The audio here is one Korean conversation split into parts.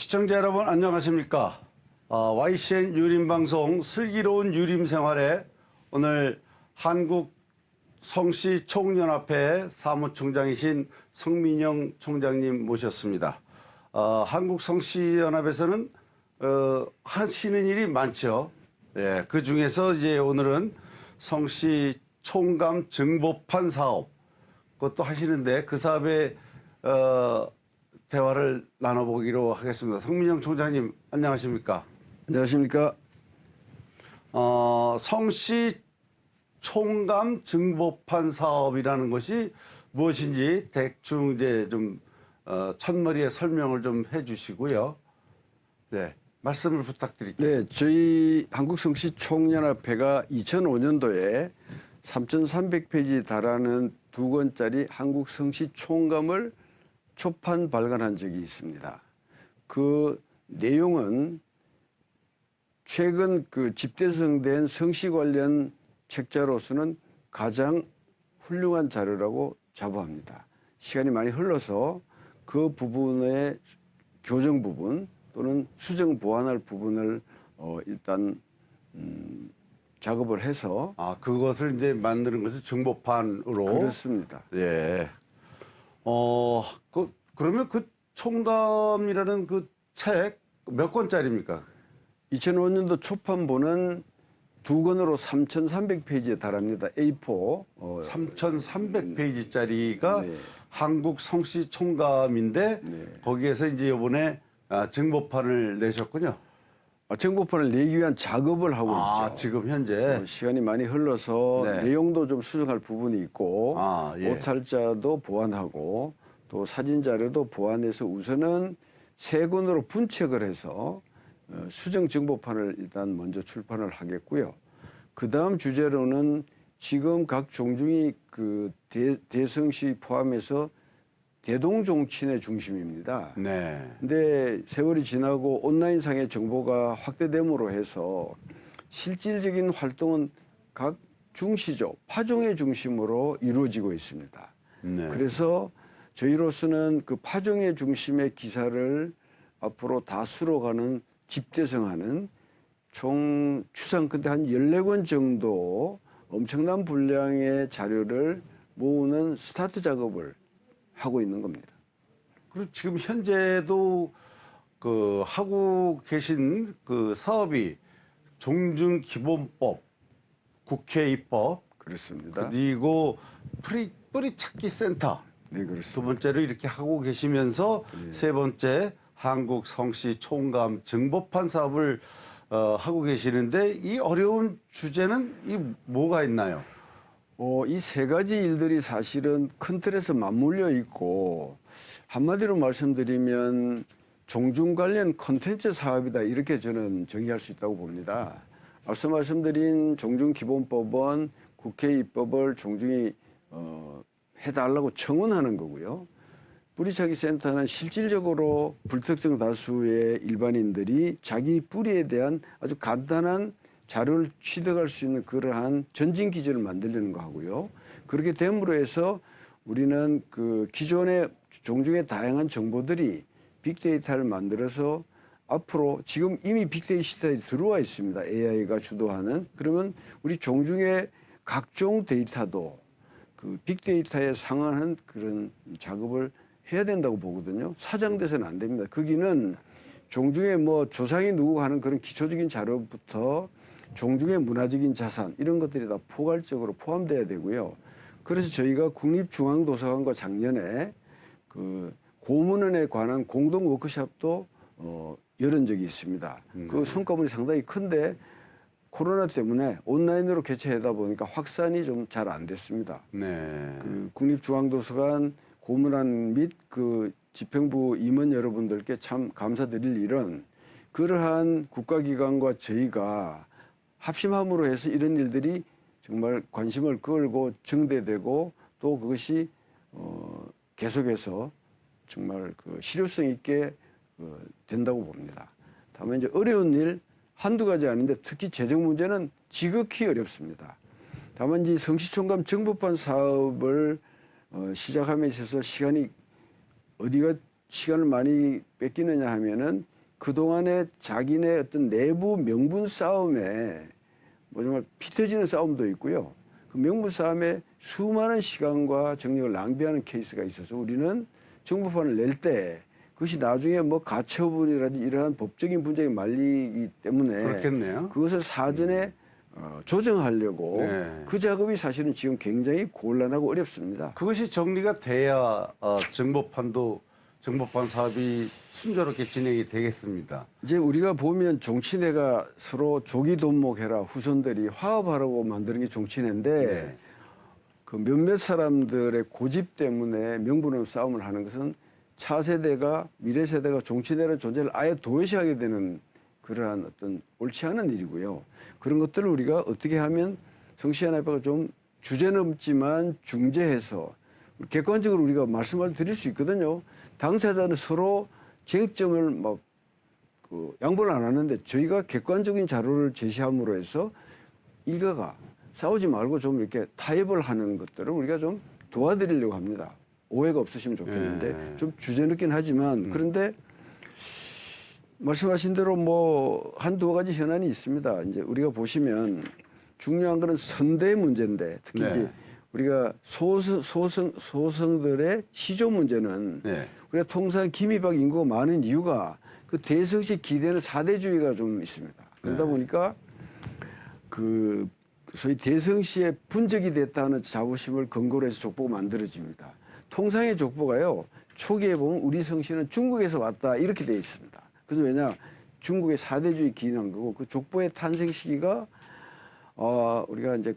시청자 여러분 안녕하십니까? 아, YCN 유림방송 슬기로운 유림생활에 오늘 한국 성씨 총연합회 사무총장이신 성민영 총장님 모셨습니다. 어, 한국 성씨연합에서는 어, 하시는 일이 많죠. 예, 그 중에서 이제 오늘은 성씨 총감 증보판 사업 그것도 하시는데 그 사업에 어, 대화를 나눠보기로 하겠습니다. 성민영 총장님 안녕하십니까? 안녕하십니까. 어, 성씨 총감 증보판 사업이라는 것이 무엇인지 대충 이제 좀 어, 첫머리에 설명을 좀 해주시고요. 네, 말씀을 부탁드릴게요. 네, 저희 한국성시 총연합회가 2005년도에 3,300페이지 달하는 두 권짜리 한국성시 총감을 초판 발간한 적이 있습니다. 그 내용은 최근 그 집대성된 성시 관련 책자로서는 가장 훌륭한 자료라고 자부합니다. 시간이 많이 흘러서 그 부분의 교정 부분 또는 수정 보완할 부분을 어 일단 음 작업을 해서 아, 그것을 이제 만드는 것을 증보판으로. 그렇습니다. 예. 어, 그, 그러면 그 총감이라는 그 책 몇 권짜리입니까? 2005년도 초판본은 두 권으로 3,300페이지에 달합니다. A4. 어, 3,300페이지짜리가 네. 한국 성씨 총감인데 네. 거기에서 이제 이번에 아, 증보판을 내셨군요. 어, 정보판을 내기 위한 작업을 하고 아, 있죠. 지금 현재. 어, 시간이 많이 흘러서 네. 내용도 좀 수정할 부분이 있고 아, 예. 오탈자도 보완하고 또 사진 자료도 보완해서 우선은 세 권으로 분책을 해서 어, 수정 정보판을 일단 먼저 출판을 하겠고요. 그 다음 주제로는 지금 각 종중이 그 대, 대성시 포함해서 대동종친의 중심입니다. 네. 근데 세월이 지나고 온라인상의 정보가 확대됨으로 해서 실질적인 활동은 각 중시죠. 파종의 중심으로 이루어지고 있습니다. 네. 그래서 저희로서는 그 파종의 중심의 기사를 앞으로 다수로 가는 집대성하는 총 추상 근데 한 14권 정도 엄청난 분량의 자료를 모으는 스타트 작업을 하고 있는 겁니다. 그리고 지금 현재도 그 하고 계신 그 사업이 종중 기본법, 국회 입법, 그렇습니다. 그리고 뿌리, 뿌리 찾기 센터 네, 그렇습니다. 두 번째로 이렇게 하고 계시면서 세 번째 한국 성씨 총감 증보판 사업을 어, 하고 계시는데 이 어려운 주제는 이 뭐가 있나요? 어, 이 세 가지 일들이 사실은 큰 틀에서 맞물려 있고 한마디로 말씀드리면 종중 관련 컨텐츠 사업이다 이렇게 저는 정의할 수 있다고 봅니다. 앞서 말씀드린 종중기본법은 국회 입법을 종중이 어, 해달라고 청원하는 거고요. 뿌리차기 센터는 실질적으로 불특정 다수의 일반인들이 자기 뿌리에 대한 아주 간단한 자료를 취득할 수 있는 그러한 전진 기준을 만들려는 거 하고요. 그렇게 됨으로 해서 우리는 그 기존의 종중의 다양한 정보들이 빅데이터를 만들어서 앞으로 지금 이미 빅데이터 시대에 들어와 있습니다. AI가 주도하는 그러면 우리 종중의 각종 데이터도 그 빅데이터에 상응하는 그런 작업을 해야 된다고 보거든요. 사장돼서는 안 됩니다. 거기는 종중의 뭐 조상이 누구 하는 그런 기초적인 자료부터 종중의 문화적인 자산 이런 것들이 다 포괄적으로 포함돼야 되고요. 그래서 저희가 국립중앙도서관과 작년에 그 고문원에 관한 공동 워크숍도 어, 열은 적이 있습니다. 그 성과물이 상당히 큰데 코로나 때문에 온라인으로 개최하다 보니까 확산이 좀 잘 안 됐습니다. 네. 그 국립중앙도서관 고문관 및그 집행부 임원 여러분들께 참 감사드릴 일은 그러한 국가기관과 저희가 합심함으로 해서 이런 일들이 정말 관심을 끌고 증대되고 또 그것이 어 계속해서 정말 그 실효성 있게 어 된다고 봅니다. 다만 이제 어려운 일 한두 가지 아닌데 특히 재정 문제는 지극히 어렵습니다. 다만 이 성시총감 정부판 사업을 어, 시작함에 있어서 시간이 어디가 시간을 많이 뺏기느냐 하면은 그동안에 자기네 어떤 내부 명분 싸움에 뭐 정말 피 터지는 싸움도 있고요. 그 명분 싸움에 수많은 시간과 정력을 낭비하는 케이스가 있어서 우리는 정부판을 낼 때 그것이 나중에 뭐 가처분이라든지 이러한 법적인 분쟁에 말리기 때문에 그렇겠네요. 그것을 사전에 어, 조정하려고 네. 그 작업이 사실은 지금 굉장히 곤란하고 어렵습니다. 그것이 정리가 돼야 어, 정보판도 정보판 사업이 순조롭게 진행이 되겠습니다. 이제 우리가 보면 종친회가 서로 조기 돈목해라 후손들이 화합하라고 만드는 게 종친회인데 네. 그 몇몇 사람들의 고집 때문에 명분없는 싸움을 하는 것은 차세대가 미래 세대가 종친회라는 존재를 아예 도외시하게 되는 그러한 어떤 옳지 않은 일이고요. 그런 것들을 우리가 어떻게 하면 성시한 아빠가 좀 주제 넘지만 중재해서 객관적으로 우리가 말씀을 드릴 수 있거든요. 당사자는 서로 쟁점을 막 그 양보를 안 하는데 저희가 객관적인 자료를 제시함으로 해서 일가가 싸우지 말고 좀 이렇게 타협을 하는 것들을 우리가 좀 도와드리려고 합니다. 오해가 없으시면 좋겠는데 네. 좀 주제 늦긴 하지만 그런데 말씀하신 대로 뭐 한두 가지 현안이 있습니다. 이제 우리가 보시면 중요한 거는 선대 문제인데 특히 네. 이제 우리가 소성, 소성, 소성들의 시조 문제는 네. 우리가 통상 김이박 인구가 많은 이유가 그 대성시 기대는 사대주의가 좀 있습니다. 그러다 네. 보니까 그 소위 대성시에 분적이 됐다는 자부심을 근거로 해서 족보가 만들어집니다. 통상의 족보가요 초기에 보면 우리 성씨는 중국에서 왔다 이렇게 돼 있습니다. 그래서 왜냐 중국의 사대주의 기인한 거고 그 족보의 탄생 시기가 어 우리가 이제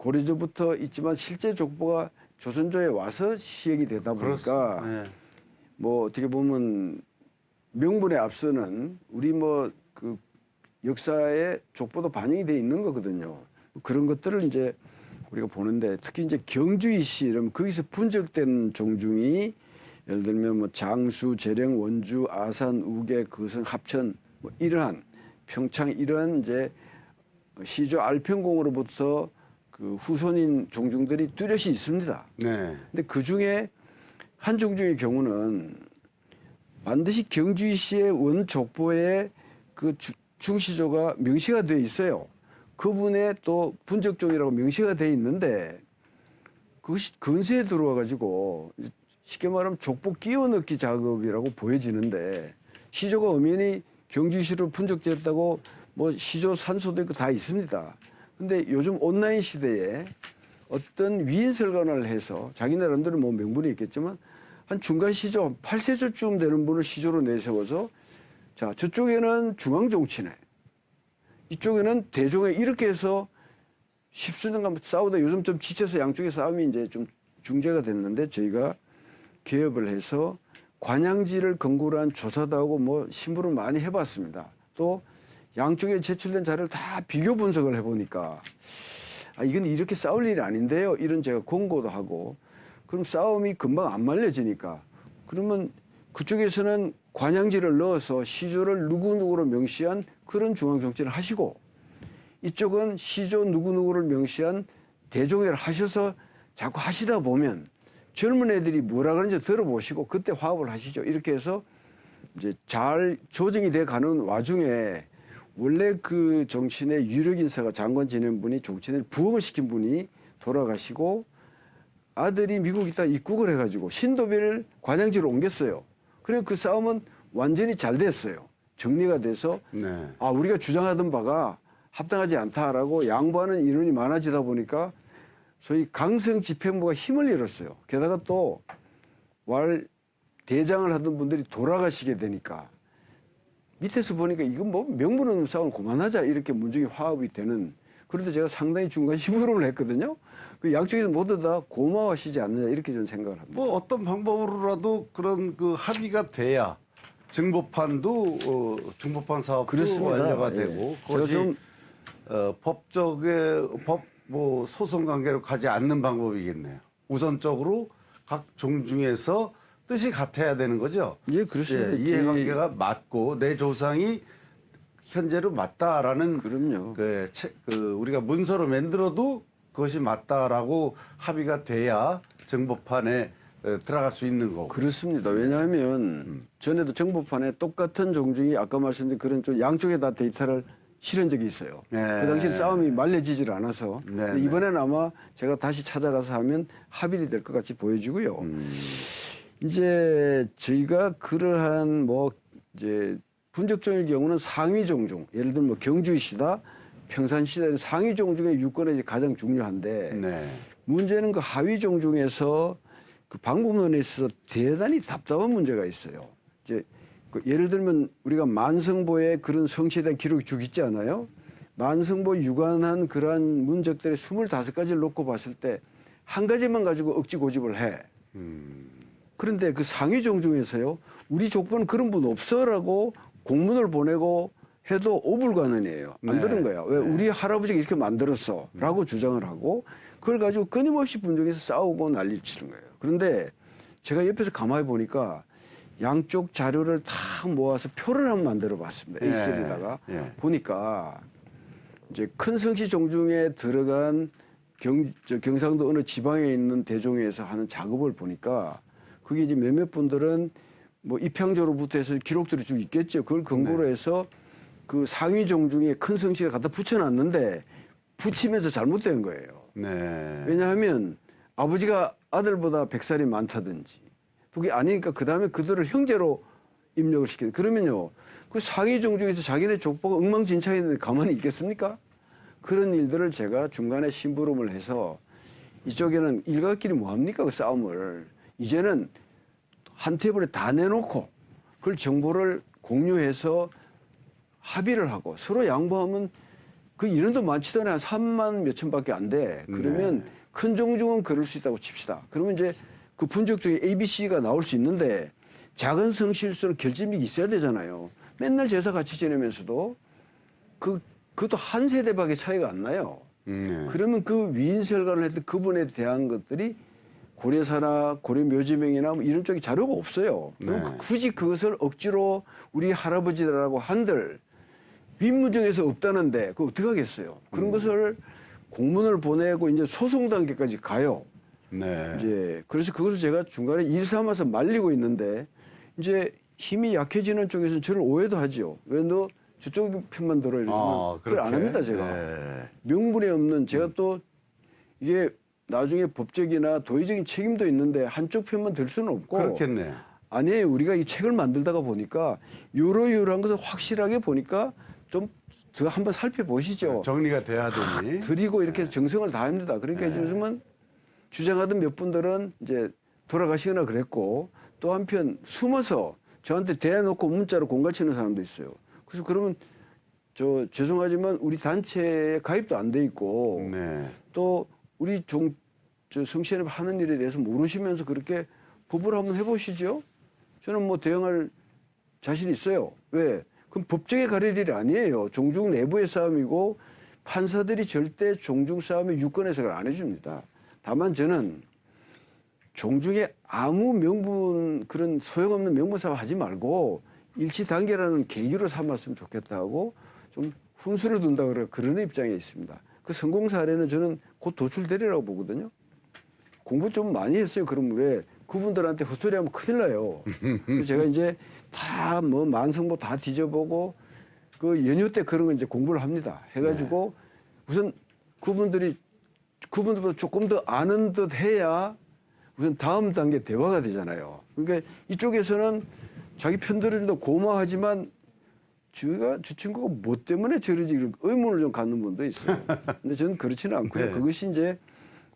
고려조부터 있지만 실제 족보가 조선조에 와서 시행이 되다 보니까 네. 뭐 어떻게 보면 명분에 앞서는 우리 뭐 그 역사의 족보도 반영이 돼 있는 거거든요. 그런 것들을 이제 우리가 보는데 특히 이제 경주이 씨 이러면 거기서 분적된 종중이 예를 들면 뭐 장수, 재령, 원주, 아산, 우계, 거성, 합천 뭐 이러한 평창 이러한 이제 시조 알평공으로부터 그 후손인 종중들이 뚜렷이 있습니다. 네. 근데 그 중에 한 종중의 경우는 반드시 경주이 씨의 원족보에 그 주- 중시조가 명시가 되어 있어요. 그분의 또 분적종이라고 명시가 되어 있는데 그것이 근세에 들어와 가지고 쉽게 말하면 족보 끼워 넣기 작업이라고 보여지는데 시조가 엄연히 경주이 씨로 분적됐다고 뭐 시조 산소도 있고 다 있습니다. 근데 요즘 온라인 시대에 어떤 위인 설관을 해서 자기 나름대로 뭐 명분이 있겠지만 한 중간 시조 한 8세조쯤 되는 분을 시조로 내세워서 자 저쪽에는 중앙정치네 이쪽에는 대종에 이렇게 해서 십수년간 싸우다 요즘 좀 지쳐서 양쪽의 싸움이 이제 좀 중재가 됐는데 저희가 개업을 해서 관양지를 근거로 한 조사도 하고 뭐 심부를 많이 해봤습니다. 또 양쪽에 제출된 자료를 다 비교 분석을 해보니까 아, 이건 이렇게 싸울 일이 아닌데요. 이런 제가 공고도 하고 그럼 싸움이 금방 안 말려지니까 그러면 그쪽에서는 관양지를 넣어서 시조를 누구누구로 명시한 그런 중앙정치를 하시고 이쪽은 시조 누구누구를 명시한 대종회를 하셔서 자꾸 하시다 보면 젊은 애들이 뭐라 그러는지 들어보시고 그때 화합을 하시죠. 이렇게 해서 이제 잘 조정이 돼 가는 와중에 원래 그 정치인의 유력 인사가 장관 지낸 분이 정치인을 부흥을 시킨 분이 돌아가시고 아들이 미국 있다 입국을 해가지고 신도비를 관양지로 옮겼어요. 그래 그 싸움은 완전히 잘 됐어요. 정리가 돼서 네. 아 우리가 주장하던 바가 합당하지 않다라고 양보하는 인원이 많아지다 보니까 소위 강성 집행부가 힘을 잃었어요. 게다가 또 왈 대장을 하던 분들이 돌아가시게 되니까 밑에서 보니까 이건 뭐 명분 없는 싸움을 그만하자 이렇게 문중이 화합이 되는 그런데 제가 상당히 중간 심부름을 했거든요. 그 양쪽에서 모두 다 고마워하시지 않느냐 이렇게 저는 생각을 합니다. 뭐 어떤 방법으로라도 그런 그 합의가 돼야 정보판도 어, 정보판 사업도 그렇습니다. 완료가 예. 되고 그것이 좀 어, 법적의 법 뭐 소송 관계로 가지 않는 방법이겠네요. 우선적으로 각 종중에서 뜻이 같아야 되는 거죠. 예, 그렇습니다. 예, 이해관계가 맞고 내 조상이 현재로 맞다라는 그럼요. 그, 체- 그 우리가 문서로 만들어도 그것이 맞다라고 합의가 돼야 정보판에 에, 들어갈 수 있는 거고. 그렇습니다. 왜냐하면 전에도 정보판에 똑같은 종중이 아까 말씀드린 그런 좀 양쪽에 다 데이터를 실은 적이 있어요. 네. 그 당시 싸움이 말려지질 않아서 네, 네. 이번에는 아마 제가 다시 찾아가서 하면 합의이 될것 같이 보여지고요. 음. 이제 저희가 그러한 뭐 이제 분적종일 경우는 상위 종중 예를 들면 뭐 경주시다 평산시대는 상위 종중의 유권이 가장 중요한데 네. 문제는 그 하위 종중에서 그 방법론에 있어서 대단히 답답한 문제가 있어요. 이제 그 예를 들면 우리가 만성보에 그런 성취에 대한 기록이 쭉 있지 않아요? 만성보 유관한 그러한 문적들의 25가지를 놓고 봤을 때 한 가지만 가지고 억지 고집을 해. 음. 그런데 그 상위 종 중에서요, 우리 족보는 그런 분 없어라고 공문을 보내고 해도 오불가능이에요. 안 네. 거야. 왜 네. 우리 할아버지가 이렇게 만들었어 라고 주장을 하고 그걸 가지고 끊임없이 분쟁에서 싸우고 난리를 치는 거예요. 그런데 제가 옆에서 가만히 보니까 양쪽 자료를 다 모아서 표를 한번 만들어 봤습니다. 예. A3에다가 예. 보니까 이제 큰 성씨 종중에 들어간 경, 저 경상도 어느 지방에 있는 대종에서 하는 작업을 보니까 그게 이제 몇몇 분들은 뭐 입향조로부터 해서 기록들이 쭉 있겠죠. 그걸 근거로 네. 해서 그 상위 종중에 큰 성씨가 갖다 붙여놨는데 붙이면서 잘못된 거예요. 네. 왜냐하면 아버지가 아들보다 백살이 많다든지 그게 아니니까 그 다음에 그들을 형제로 입력을 시키는 그러면요 그 상위 종족에서 자기네 족보가 엉망진창인데 가만히 있겠습니까? 그런 일들을 제가 중간에 심부름을 해서 이쪽에는 일가끼리 뭐합니까 그 싸움을 이제는 한 테이블에 다 내놓고 그걸 정보를 공유해서 합의를 하고 서로 양보하면 그 인원도 많지도 않아요. 한 3만 몇천밖에 안 돼. 그러면 네. 큰 종중은 그럴 수 있다고 칩시다. 그러면 이제 그 분적 중에 ABC가 나올 수 있는데 작은 성실수록 결집력이 있어야 되잖아요. 맨날 제사 같이 지내면서도 그, 그것도 한 세대밖에 차이가 안 나요. 네. 그러면 그 위인설관을 했던 그분에 대한 것들이 고려사나 고려 묘지명이나 뭐 이런 쪽에 자료가 없어요. 그럼 네. 그- 굳이 그것을 억지로 우리 할아버지라고 한들 윗무정에서 없다는데 그거 어떻게 하겠어요? 그런 음. 것을 공문을 보내고 이제 소송 단계까지 가요. 네. 이제 그래서 그것을 제가 중간에 일 삼아서 말리고 있는데 이제 힘이 약해지는 쪽에서는 저를 오해도 하죠. 왜너 저쪽 편만 들어 이러지만 아, 그걸 안? 합니다 제가. 네. 명분이 없는 제가 또 이게 나중에 법적이나 도의적인 책임도 있는데 한쪽 편만 들 수는 없고 그렇겠네. 아니에요 우리가 이 책을 만들다가 보니까 요러요러한 것을 확실하게 보니까 좀 더 한번 살펴보시죠 정리가 돼야 되니. 드리고 이렇게 정성을 다합니다 그러니까 네. 요즘은 주장하던 몇 분들은 이제 돌아가시거나 그랬고 또 한편 숨어서 저한테 대놓고 문자로 공갈치는 사람도 있어요 그래서 그러면 저 죄송하지만 우리 단체에 가입도 안 돼 있고 네. 또 우리 종, 저 성시현이 하는 일에 대해서 모르시면서 그렇게 법을 한번 해보시죠. 저는 뭐 대응할 자신 있어요. 왜? 그럼 법정에 가릴 일이 아니에요. 종중 내부의 싸움이고 판사들이 절대 종중 싸움의 유권 해석을 안 해줍니다. 다만 저는 종중에 아무 명분 그런 소용없는 명분 싸움 하지 말고 일치 단계라는 계기로 삼았으면 좋겠다고 좀 훈수를 둔다 그래 그런 입장에 있습니다. 그 성공 사례는 저는 곧 도출되리라고 보거든요. 공부 좀 많이 했어요. 그럼 왜 그분들한테 헛소리하면 큰일 나요. 제가 이제 다 뭐 만성보 다 뒤져보고 그 연휴 때 그런 거 이제 공부를 합니다. 해가지고 우선 그분들이 그분들보다 조금 더 아는 듯 해야 우선 다음 단계 대화가 되잖아요. 그러니까 이쪽에서는 자기 편들어준다 고마워하지만 저가 저 친구가 뭐 때문에 저러지 이런 의문을 좀 갖는 분도 있어요. 근데 저는 그렇지는 않고요. 네. 그것이 이제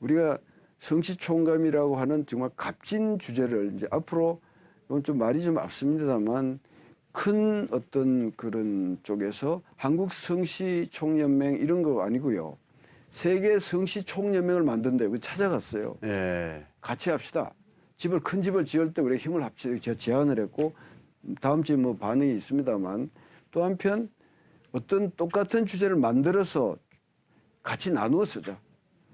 우리가 성시총감이라고 하는 정말 값진 주제를 이제 앞으로 이건 좀 말이 좀 앞섭니다만 큰 어떤 그런 쪽에서 한국 성시 총연맹 이런 거 아니고요. 세계 성시 총연맹을 만든다. 고 찾아갔어요. 예. 같이 합시다. 집을 큰 집을 지을 때 우리 힘을 합치자 제가 제안을 했고 다음 주에 뭐 반응이 있습니다만 또 한편 어떤 똑같은 주제를 만들어서 같이 나누어 쓰자.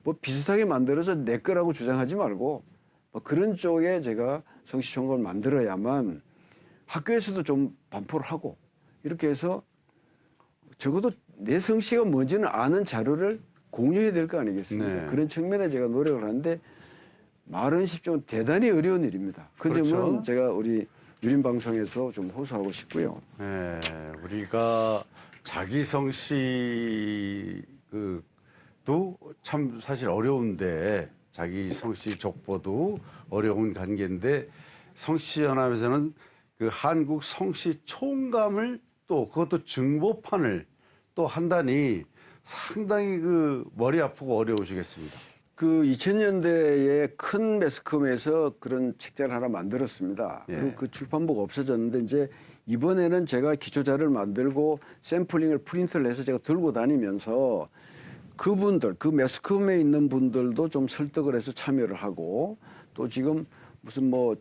뭐 비슷하게 만들어서 내 거라고 주장하지 말고 뭐 그런 쪽에 제가 성시총괄을 만들어야만 학교에서도 좀 반포를 하고 이렇게 해서 적어도 내 성씨가 뭔지는 아는 자료를 공유해야 될 거 아니겠습니까? 네. 그런 측면에 제가 노력을 하는데 말은 쉽지만 대단히 어려운 일입니다. 그 점은 그렇죠. 제가 우리 유림 방송에서 좀 호소하고 싶고요. 네, 우리가 자기성 씨 그도 참 사실 어려운데 자기성 씨 족보도 어려운 관계인데 성씨 연합에서는 그 한국 성씨 총감을 또 그것도 증보판을 또 한다니 상당히 그 머리 아프고 어려우시겠습니다. 그 2000년대에 큰 매스컴에서 그런 책자를 하나 만들었습니다. 예. 그리고 그 출판부가 없어졌는데 이제 이번에는 제가 기초 자료를 만들고 샘플링을 프린트를 해서 제가 들고 다니면서 그분들 그 매스컴에 있는 분들도 좀 설득을 해서 참여를 하고 또 지금 무슨 뭐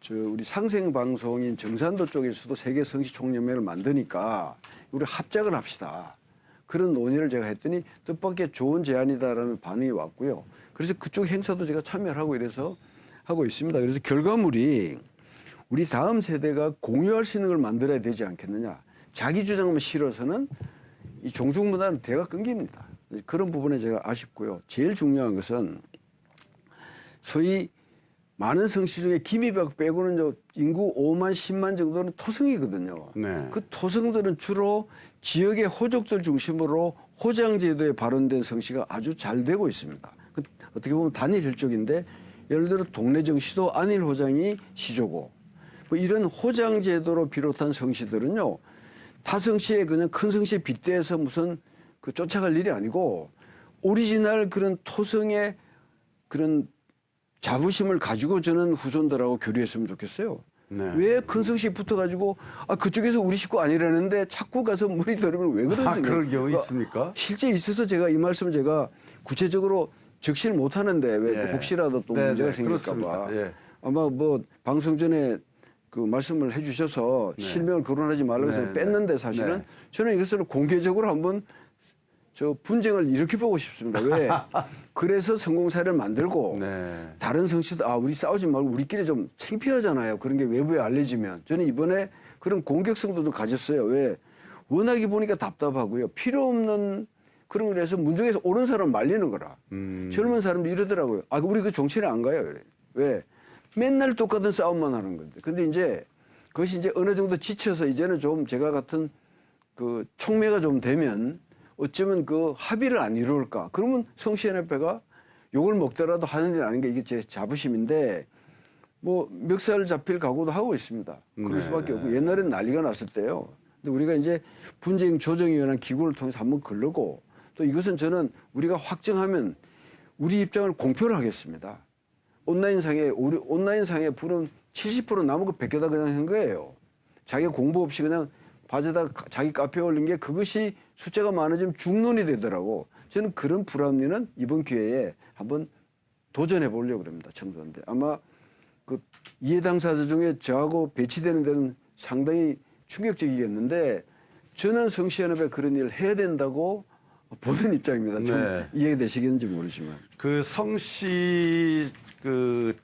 저 우리 상생 방송인 정산도 쪽에서도 세계 성시 총연맹을 만드니까 우리 합작을 합시다. 그런 논의를 제가 했더니 뜻밖의 좋은 제안이다라는 반응이 왔고요. 그래서 그쪽 행사도 제가 참여를 하고 이래서 하고 있습니다. 그래서 결과물이 우리 다음 세대가 공유할 수 있는 걸 만들어야 되지 않겠느냐. 자기 주장만 실어서는 이 종중문화는 대가 끊깁니다. 그런 부분에 제가 아쉽고요. 제일 중요한 것은 소위 많은 성씨 중에 김이박 빼고는 저 인구 5만 10만 정도는 토성이거든요. 네. 그 토성들은 주로 지역의 호족들 중심으로 호장 제도에 발원된 성씨가 아주 잘 되고 있습니다. 그 어떻게 보면 단일 혈족인데 예를 들어 동네 정씨도 안일 호장이 시조고 뭐 이런 호장 제도로 비롯한 성씨들은요 타성씨에 그냥 큰 성씨에 빗대서 무슨 그 쫓아갈 일이 아니고 오리지널 그런 토성의 그런 자부심을 가지고 저는 후손들하고 교류했으면 좋겠어요. 네. 왜 큰 성씨 붙어가지고 아 그쪽에서 우리 식구 아니라는데 자꾸 가서 물이 들으면 왜 그러지? 아, 그런 경우 있습니까? 실제 있어서 제가 이 말씀을 제가 구체적으로 적시를 못 하는데 왜 예. 혹시라도 또 네, 문제가 네, 생길까 그렇습니다. 봐. 예. 아마 뭐 방송 전에 그 말씀을 해 주셔서 네. 실명을 거론하지 말라고 해서 네, 뺐는데 사실은 네. 저는 이것을 공개적으로 한번 저 분쟁을 일으켜 보고 싶습니다. 왜? 그래서 성공 사례를 만들고 네. 다른 성씨도 아 우리 싸우지 말고 우리끼리 좀 창피하잖아요. 그런 게 외부에 알려지면 저는 이번에 그런 공격성도 좀 가졌어요. 왜 워낙에 보니까 답답하고요. 필요 없는 그런 걸 해서 문중에서 옳은 사람 말리는 거라. 음. 젊은 사람도 이러더라고요. 아 우리 그 정치를 안 가요. 그래. 왜 맨날 똑같은 싸움만 하는 건데. 근데 이제 그것이 이제 어느 정도 지쳐서 이제는 좀 제가 같은 그 촉매가 좀 되면 어쩌면 그 합의를 안 이룰까. 그러면 성시연협회가 욕을 먹더라도 하는 일 아닌 게 이게 제 자부심인데 뭐 멱살 잡힐 각오도 하고 있습니다. 그럴 네. 수밖에 없고 옛날엔 난리가 났을 때요. 근데 우리가 이제 분쟁 조정위원회 기구를 통해서 한번 걸르고 또 이것은 저는 우리가 확정하면 우리 입장을 공표를 하겠습니다. 온라인상에 우리 온라인상에 부른 70% 남은 거 베껴다 그냥 한 거예요. 자기가 공부 없이 그냥 바지에다 가- 자기 카페에 올린 게 그것이 숫자가 많아지면 중론이 되더라고. 저는 그런 불합리는 이번 기회에 한번 도전해 보려고 그럽니다. 청소한데 아마 그 이해 당사자 중에 저하고 배치되는 데는 상당히 충격적이겠는데 저는 성시연합에 그런 일을 해야 된다고 보는 입장입니다. 좀 네. 이해되시겠는지 모르지만. 그 성씨 그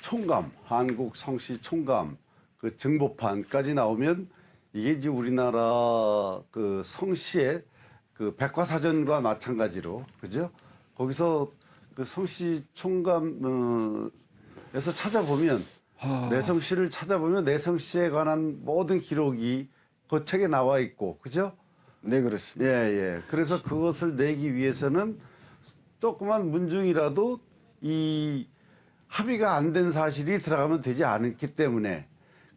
총감 한국 성씨 총감 그 증보판까지 나오면 이게 이제 우리나라 그 성씨의 그 백과사전과 마찬가지로 그죠? 거기서 그 성씨 총감에서 찾아보면 아. 내성 씨를 찾아보면 내성 씨에 관한 모든 기록이 그 책에 나와 있고 그죠? 네 그렇습니다. 예, 예. 그래서 그것을 내기 위해서는 조그만 문중이라도 이 합의가 안 된 사실이 들어가면 되지 않기 때문에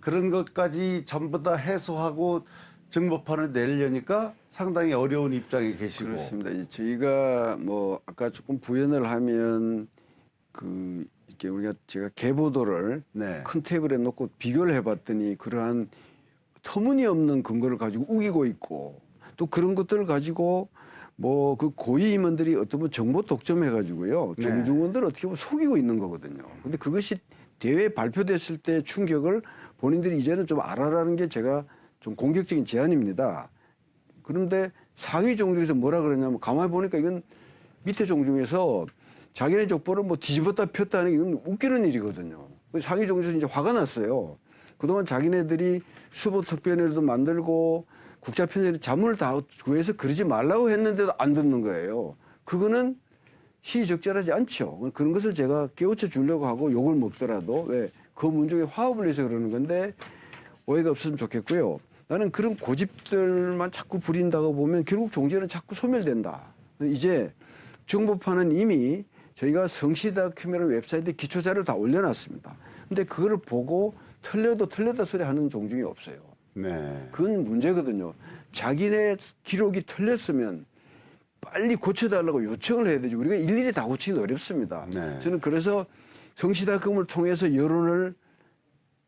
그런 것까지 전부 다 해소하고 증거판을 내려니까 상당히 어려운 입장에 계시고. 그렇습니다. 저희가 뭐 아까 조금 부연을 하면 그 이렇게 우리가 제가 개보도를 네. 큰 테이블에 놓고 비교를 해봤더니 그러한 터무니없는 근거를 가지고 우기고 있고 또 그런 것들을 가지고 뭐 그 고위 임원들이 어떤 분 정보 독점해 가지고요 네. 정중원들을 어떻게 보면 속이고 있는 거거든요. 근데 그것이 대회에 발표됐을 때 충격을 본인들이 이제는 좀 알아라는 게 제가 좀 공격적인 제안입니다. 그런데 상위 종중에서 뭐라 그러냐면 가만히 보니까 이건 밑에 종중에서 자기네 족보를 뭐 뒤집었다 폈다 하는 게 이건 웃기는 일이거든요. 그래서 상위 종중에서 이제 화가 났어요. 그동안 자기네들이 수보 특별회도 만들고 국자 편찬 자문을 다 구해서 그러지 말라고 했는데도 안 듣는 거예요. 그거는 시의적절하지 않죠. 그런 것을 제가 깨우쳐 주려고 하고 욕을 먹더라도 왜 그 문중에 화합을 위해서 그러는 건데 오해가 없으면 좋겠고요. 나는 그런 고집들만 자꾸 부린다고 보면 결국 종지는 자꾸 소멸된다. 이제 정보판은 이미 저희가 성시다 큐메라 웹사이트에 기초자료를 다 올려놨습니다. 근데 그거를 보고 틀려도 틀렸다 소리 하는 종중이 없어요. 네. 그건 문제거든요. 자기네 기록이 틀렸으면 빨리 고쳐달라고 요청을 해야 되지. 우리가 일일이 다 고치기는 어렵습니다. 네. 저는 그래서 성시다금을 통해서 여론을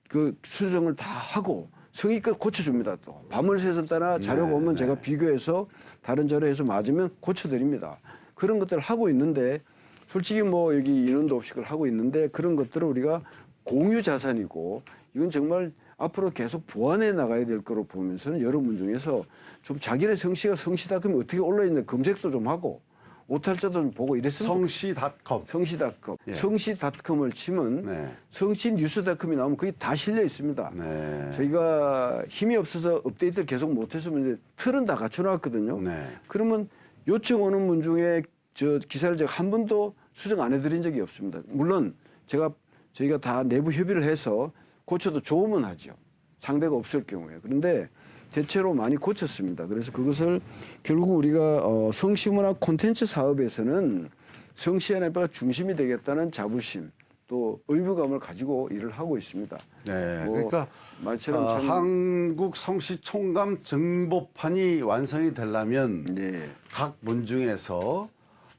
그 수정을 다 하고 성의껏 고쳐줍니다. 또 밤을 새서 따라 자료가 네, 오면 네. 제가 비교해서 다른 자료에서 맞으면 고쳐드립니다. 그런 것들을 하고 있는데 솔직히 뭐 여기 인원도 없이 그걸 하고 있는데 그런 것들을 우리가 공유 자산이고 이건 정말 앞으로 계속 보완해 나가야 될 거로 보면서는 여러분 중에서 좀 자기네 성씨가 성씨다 그러면 어떻게 올라 있는 검색도 좀 하고 오탈자도 좀 보고 이랬으면 성시닷컴. 성시닷컴 예. 성시닷컴을 치면 네. 성시뉴스닷컴이 나오면 거기 다 실려 있습니다. 네. 저희가 힘이 없어서 업데이트를 계속 못해서 이제 틀은 다 갖춰놨거든요. 네. 그러면 요청 오는 분 중에 저 기사를 제가 한 번도 수정 안 해드린 적이 없습니다. 물론 제가 저희가 다 내부 협의를 해서 고쳐도 좋으면 하죠. 상대가 없을 경우에. 그런데 대체로 많이 고쳤습니다. 그래서 그것을 결국 우리가 어, 성시문화 콘텐츠 사업에서는 성시연합회가 중심이 되겠다는 자부심 또 의무감을 가지고 일을 하고 있습니다. 네. 뭐 그러니까 말처럼 아, 참 한국 성시 총감 정보판이 완성이 되려면 네. 각 문중에서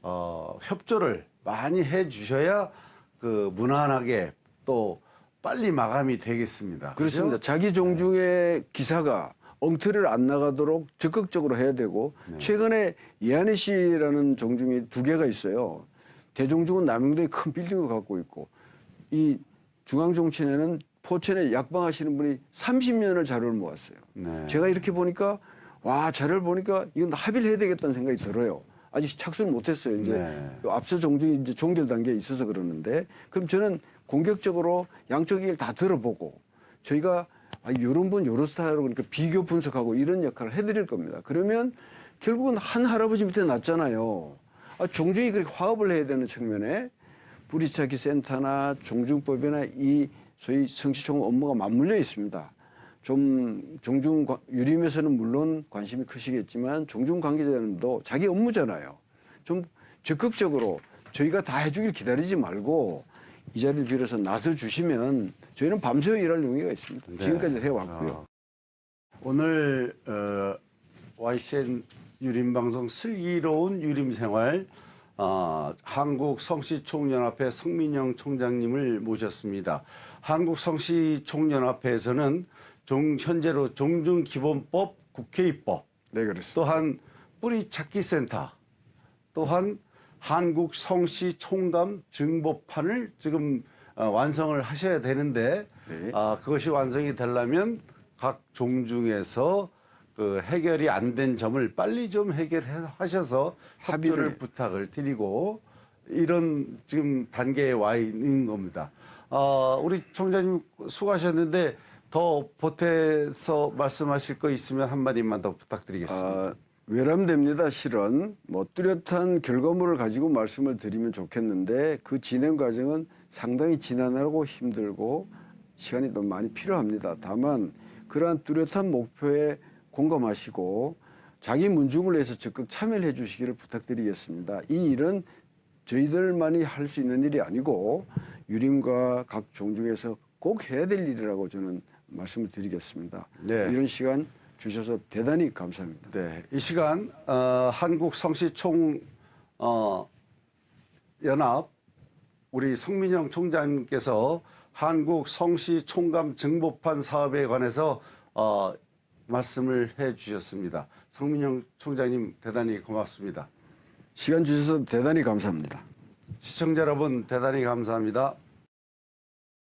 어, 협조를 많이 해 주셔야 그 무난하게 또 빨리 마감이 되겠습니다. 그렇습니다. 그죠? 자기 종중의 기사가 엉터리를 안 나가도록 적극적으로 해야 되고 네. 최근에 예한희 씨라는 종중이 두 개가 있어요. 대종중은 남영도에 큰 빌딩을 갖고 있고 이 중앙종친에는 포천에 약방하시는 분이 30년을 자료를 모았어요. 네. 제가 이렇게 보니까 와 자료를 보니까 이건 합의를 해야 되겠다는 생각이 들어요. 아직 착수를 못했어요. 이제 네. 앞서 종중이 이제 종결 단계에 있어서 그러는데 그럼 저는 공격적으로 양쪽 얘기를 다 들어보고 저희가 아, 이런 분 요런 스타일로 그러니까 비교 분석하고 이런 역할을 해드릴 겁니다. 그러면 결국은 한 할아버지 밑에 났잖아요. 아, 종중이 그렇게 화합을 해야 되는 측면에 뿌리차기 센터나 종중법이나 이 소위 성시총 업무가 맞물려 있습니다. 좀 종중 관- 유림에서는 물론 관심이 크시겠지만 종중 관계자들도 자기 업무잖아요. 좀 적극적으로 저희가 다 해주길 기다리지 말고 이 자리를 빌어서 나서 주시면 저희는 밤새 일할 용의가 있습니다. 네. 지금까지 해왔고요. 어, 오늘 어, YCN 유림방송 슬기로운 유림생활 어, 한국성시총연합회 성민영 총장님을 모셨습니다. 한국성시총연합회에서는 종, 현재로 종중기본법 국회 입법 네, 그렇습니다. 또한 뿌리찾기 센터 또한 한국 성시 총감 증보판을 지금 어, 완성을 하셔야 되는데 네. 아, 그것이 완성이 되려면 각 종중에서 그 해결이 안 된 점을 빨리 좀 해결하셔서 합의를 합의를. 부탁을 드리고 이런 지금 단계에 와 있는 겁니다. 어, 우리 총장님 수고하셨는데 더 보태서 말씀하실 거 있으면 한마디만 더 부탁드리겠습니다. 아, 외람됩니다. 실은 뭐 뚜렷한 결과물을 가지고 말씀을 드리면 좋겠는데 그 진행 과정은 상당히 지난하고 힘들고 시간이 너무 많이 필요합니다. 다만 그러한 뚜렷한 목표에 공감하시고 자기 문중을 위해서 적극 참여를 해주시기를 부탁드리겠습니다. 이 일은 저희들만이 할 수 있는 일이 아니고 유림과 각 종중에서 꼭 해야 될 일이라고 저는 말씀을 드리겠습니다. 네. 이런 시간 주셔서 대단히 감사합니다. 네, 이 시간 어, 한국 성시총 어, 연합 우리 성민영 총장님께서 한국 성시 총감 정보판 사업에 관해서 어, 말씀을 해 주셨습니다. 성민영 총장님 대단히 고맙습니다. 시간 주셔서 대단히 감사합니다. 시청자 여러분 대단히 감사합니다.